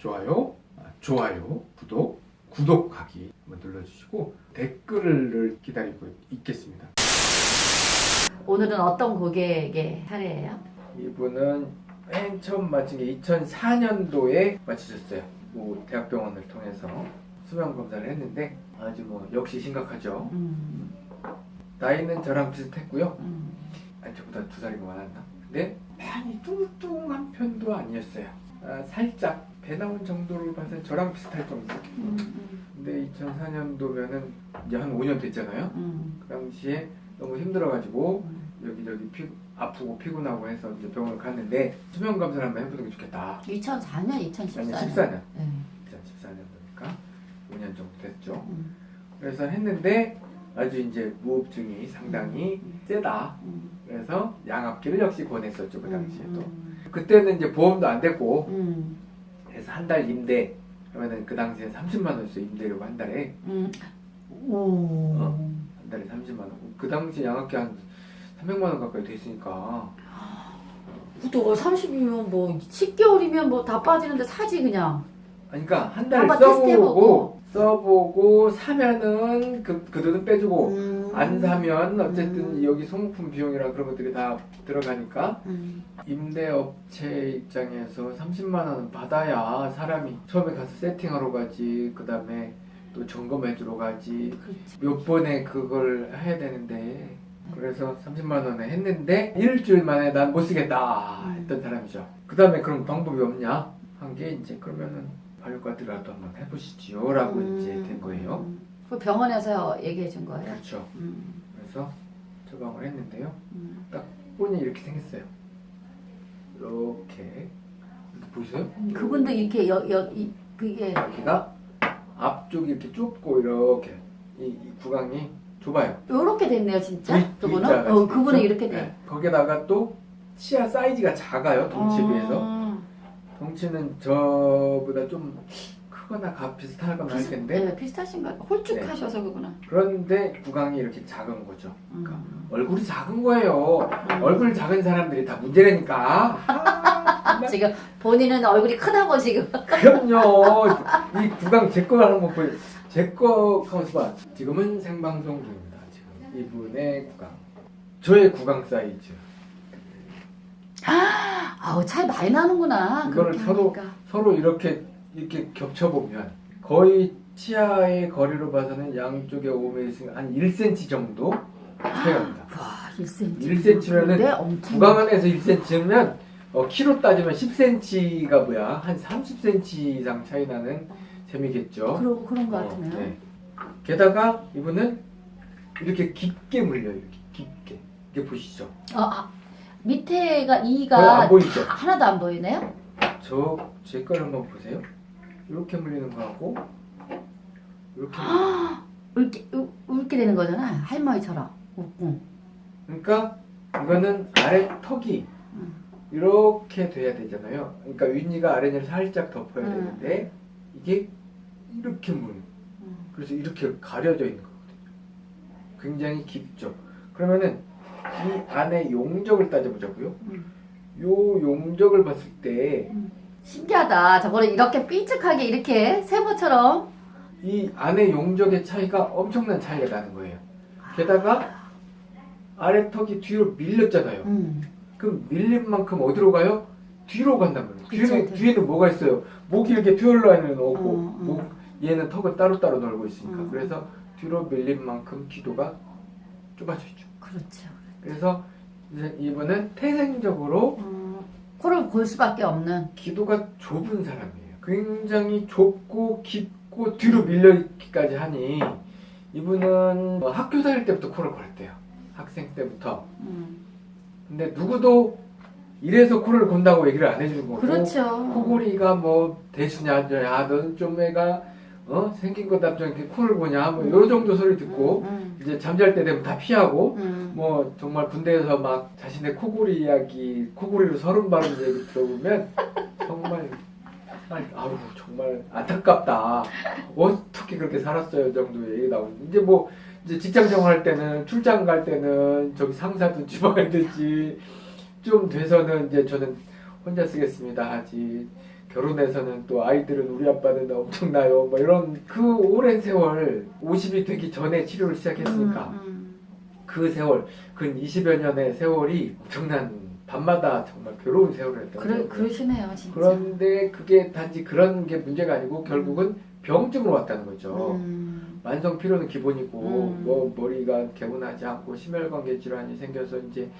좋아요, 아, 좋아요, 구독, 구독하기 한번 눌러주시고 댓글을 기다리고 있겠습니다. 오늘은 어떤 고객의 사례예요? 이분은 맨 처음 맞힌 게 2004년도에 맞추셨어요. 뭐 대학병원을 통해서 수면 검사를 했는데 아주 뭐 역시 심각하죠. 음, 나이는 저랑 비슷했고요. 음, 아니 저보다 두 살이 많았나? 근데 많이 뚱뚱한 편도 아니었어요. 아, 살짝 배 나온 정도를 봐서 저랑 비슷할 정도. 음, 근데 2004년도면은 이제 한 5년 됐잖아요. 음, 그 당시에 너무 힘들어가지고 음. 여기저기 피, 아프고 피곤하고 해서 이제 병원을 갔는데 수면 검사를 한번 해보는 게 좋겠다. 2004년, 아니 2014년. 14년, 네. 2014년도니까 5년 정도 됐죠. 음, 그래서 했는데 아주 이제 무호흡증이 상당히 세다. 음, 그래서 양압기를 역시 권했었죠 그 당시에도. 음, 그때는 이제 보험도 안 됐고 음, 그래서 한 달 임대 그러면은 그 당시에 30만 원씩 임대료가 한 달에 음. 오. 어? 한 달에 30만 원. 그 당시 양압기 한 300만 원 가까이 됐으니까 또 30이면 뭐 10개월이면 뭐 다 빠지는데 사지 그냥. 아니, 그러니까 한 달 써보고 테스트해보고. 써보고 사면은 그, 그 돈은 빼주고 음. 안 사면 어쨌든 음. 여기 소모품 비용이랑 그런 것들이 다 들어가니까 음, 임대업체 입장에서 30만 원은 받아야 사람이 처음에 가서 세팅하러 가지 그 다음에 또 점검해주러 가지 그렇지. 몇 번에 그걸 해야 되는데 그래서 30만 원에 했는데 일주일 만에 난 못 쓰겠다 했던 사람이죠. 그 다음에 그럼 방법이 없냐 한 게 이제 그러면은 발효과들이라도 한번 해보시지요 라고 음. 이제 된 거예요. 그 병원에서 얘기해 준 거예요? 그렇죠. 음, 그래서 처방을 했는데요. 음. 본이 이렇게 생겼어요. 이렇게 이렇게 보이세요? 그분도 이렇게 여, 여, 이, 그게 여기가 앞쪽이 이렇게 좁고 이렇게 이, 이 구강이 좁아요. 요렇게 됐네요 진짜 V- 그분은 어 그분은? 이렇게 돼 네. 거기다가 또 치아 사이즈가 작아요 덩치에 비해서 아, 덩치는 저보다 좀 크거나 가 비슷하거나 할 비슷- 텐데 네, 비슷하신가 봐 홀쭉하셔서 그구나 그런데 구강이 이렇게 작은 거죠. 그러니까 음. 얼굴이 작은 거예요. 음. 얼굴 작은 사람들이 다 문제라니까. 아, 지금 본인은 얼굴이 크다고 지금 그럼요. 이 구강 제 거 하는 거 보여. 제거 가만있어 봐. 지금은 생방송 중입니다. 지금 이분의 구강. 저의 구강 사이즈. 아우 차이 많이 나는구나 이거를 서로- 하니까. 서로 이렇게 이렇게 겹쳐 보면 거의 치아의 거리로 봐서는 양쪽에 5mm 한 1cm 정도 차이가 납니다. 와 1cm 1cm 면은 근데 엄청 구강 안에서 1cm면 어, 키로 따지면 10cm가 뭐야? 한 30cm 이상 차이 나는 셈이겠죠. 그러, 그런 거 어, 같으네요 네. 게다가 이분은 이렇게 깊게 물려요. 이렇게 깊게. 이게 보시죠. 어, 아, 밑에가 이가 안 보이죠? 다 하나도 안 보이네요 저 제 걸 한번 보세요. 이렇게 물리는 거하고 이렇게. 울게, 울- 울게 되는 거잖아 할머니처럼 응. 그러니까 이거는 아래 턱이 음. 이렇게 돼야 되잖아요. 그러니까 윗니가 아랫니를 살짝 덮어야 음. 되는데 이게 이렇게 물. 음. 그래서 이렇게 가려져 있는 거거든요. 굉장히 깊죠. 그러면은 이 안에 용적을 따져보자고요. 음. 요 용적을 봤을 때이 신기하다 저거를 이렇게 삐죽하게 이렇게 세모처럼 안에 용적의 차이가 엄청난 차이가 나는 거예요. 게다가 아래 턱이 뒤로 밀렸잖아요. 음. 그럼 밀린 만큼 어디로 가요? 뒤로 간단 말이에요. 그쵸, 뒤에는, 네. 뒤에는 뭐가 있어요? 목이 이렇게 듀얼라인을 넣고 어, 어. 목, 얘는 턱을 따로따로 놀고 있으니까 음. 그래서 뒤로 밀린 만큼 기도가 좁아져 있죠. 그렇죠 그래서 이제 이분은 태생적으로 음, 코를 골 수밖에 없는 기도가 좁은 사람이에요. 굉장히 좁고 깊고 뒤로 밀려있기까지 하니 이분은 뭐 학교 다닐 때부터 코를 골았대요. 학생 때부터. 음. 근데 누구도 이래서 코를 곤다고 얘기를 안 해주는 거고 그렇죠 코골이가 뭐 대수냐 야 너는 좀 애가 어? 생긴 것답지 않게 코를 고냐 뭐요 정도 소리 듣고 음, 이제 잠잘 때 되면 다 피하고 음. 뭐 정말 군대에서 막 자신의 코골이 이야기 코골이로 서른 바른 얘기 들어보면 정말 아우 정말 안타깝다. 어떻게 그렇게 살았어요? 정도의 얘기 나오는 이제 뭐 이제 직장 생활할 때는 출장 갈 때는 저기 상사든 주방이든지. 좀 돼서는 이제 저는 혼자 쓰겠습니다 하지 결혼해서는 또 아이들은 우리 아빠는 엄청나요. 뭐 이런 그 오랜 세월 50이 되기 전에 치료를 시작했으니까 음, 음. 그 세월 근 20여 년의 세월이 엄청난 밤마다 정말 괴로운 세월을 했던 그래 거예요. 그러시네요 진짜. 그런데 그게 단지 그런 게 문제가 아니고 결국은 병증으로 왔다는 거죠. 음. 만성 피로는 기본이고 음. 뭐 머리가 개운하지 않고 심혈관계 질환이 생겨서 이제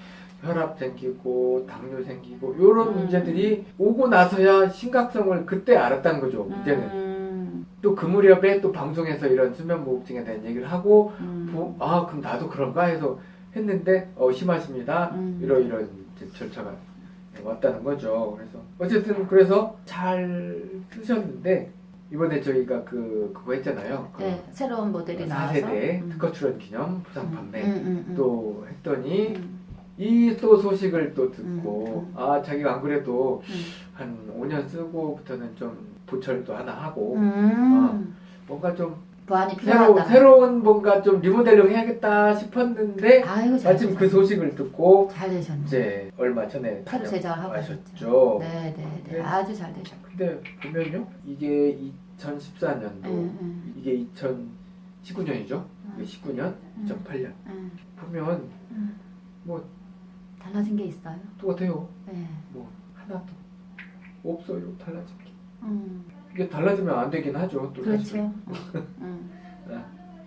혈압 생기고 당뇨 생기고 이런 음. 문제들이 오고 나서야 심각성을 그때 알았다는 거죠. 이제는 음. 또그 무렵에 또 방송에서 이런 수면무호흡증에 대한 얘기를 하고 음. 보- 아 그럼 나도 그런가 해서 했는데 어 심하십니다. 음. 이러이런 이제 절차가 왔다는 거죠. 그래서 어쨌든 그래서 잘 쓰셨는데 이번에 저희가 그 그거 했잖아요. 그 네 새로운 모델이 나와서. 4세대 음. 특허 출원 기념 부상 판매 음, 음, 음. 또 했더니 음, 이 또 소식을 또 듣고 음, 음. 아 자기가 안 그래도 음. 한 5년 쓰고부터는 좀 보철도 하나 하고 음. 뭔가 좀 보안이 새로, 필요하다. 새로운 뭔가 좀 리모델링 해야겠다 싶었는데 아이고 잘 마침 그. 소식을 듣고 잘 되셨네. 이제 얼마 전에 새로 제작하고 다녀가셨죠. 네, 네, 네. 네. 아주 잘 되셨고. 근데 보면요 이게 2014년도 응, 응, 이게 2019년이죠. 응. 이게 19년, 음. 2008년 응, 보면 응. 뭐 달라진 게 있어요? 똑같아요. 네. 뭐 하나도 없어요 달라진 게. 음. 이게 달라지면 안 되긴 하죠. 또. 그렇죠. 음.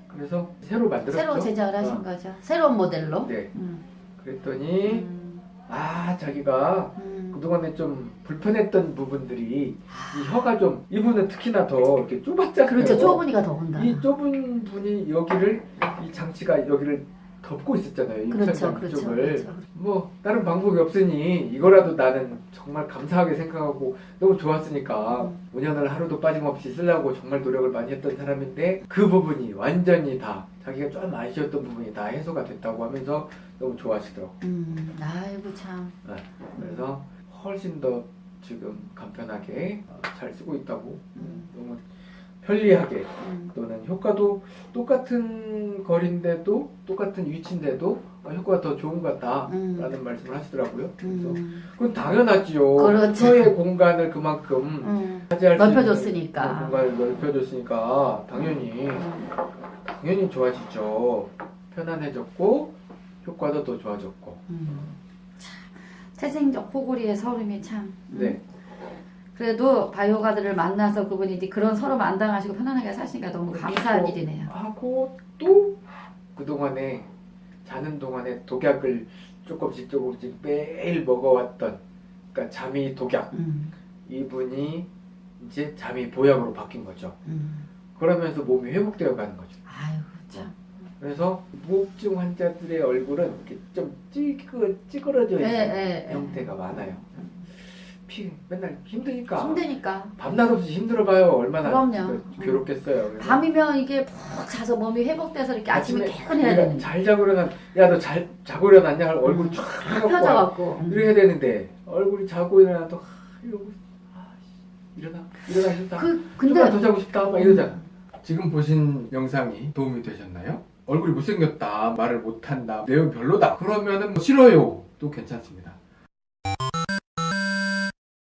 그래서 새로 만들었죠. 새로 제작을 하신 어. 거죠. 새로운 모델로. 네. 음. 그랬더니 음. 아 자기가 음. 그동안에 좀 불편했던 부분들이 이 혀가 좀 이분은 특히나 더 이렇게 좁았잖아요. 그렇죠. 좁으니까 더군다. 이 좁은 분이 여기를 이 장치가 여기를 덮고 있었잖아요. 이 그렇죠, 그렇죠, 쪽을. 그렇죠. 뭐 다른 방법이 없으니 이거라도 나는 정말 감사하게 생각하고 너무 좋았으니까 음. 5년을 하루도 빠짐없이 쓰려고 정말 노력을 많이 했던 사람인데 그 부분이 완전히 다 자기가 좀 아쉬웠던 부분이 다 해소가 됐다고 하면서 너무 좋아하시더라고. 음. 아이고 참. 그래서 훨씬 더 지금 간편하게 어, 잘 쓰고 있다고 음. 너무 편리하게 음. 또는 효과도 똑같은 거리인데도 똑같은 위치인데도 어, 효과가 더 좋은 것 같다라는 음. 말씀을 하시더라고요. 그래서 음. 그건 당연하지요. 그렇죠. 혀의 공간을 그만큼 음. 차지할 넓혀줬으니까. 공간을 넓혀줬으니까 당연히 음. 당연히 좋아지죠. 편안해졌고 효과도 더 좋아졌고. 음. 참, 태생적 코골이의 서름이 참. 음. 네. 그래도 바이오가드를 만나서 그분이 이제 그런 서름 안 당하시고 편안하게 사시니까 너무 감사한 그렇죠. 일이네요. 하고 또 그동안에 자는 동안에 독약을 조금씩 조금씩 매일 먹어왔던 그러니까 잠이 독약 음. 이분이 이제 잠이 보약으로 바뀐 거죠. 음. 그러면서 몸이 회복되어 가는 거죠. 아이고 참. 그래서 무호흡증 환자들의 얼굴은 이렇게 좀 찌그, 찌그러져 예, 있는 예, 예. 형태가 많아요. 피 맨날 힘드니까 힘드니까. 밤낮 없이 힘들어봐요. 얼마나 그럼요. 그 괴롭겠어요. 그래서 밤이면 이게 푹 자서 몸이 회복돼서 이렇게 아침에 퇴근해야 되는데. 잘 자고 일어난 야너 잘 자고 일어났냐 얼굴 음. 쫙 펴져갖고. 이래야 되는데 얼굴이 자고 일어나도 하, 이러고 아, 씨, 일어나 일어나기 싫다 그 근데 더 자고 싶다 막 이러잖아 지금 보신 영상이 도움이 되셨나요? 얼굴이 못생겼다 말을 못한다 내용 별로다 그러면은 뭐 싫어요 또 괜찮습니다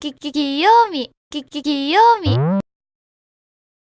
きききよみきききよみ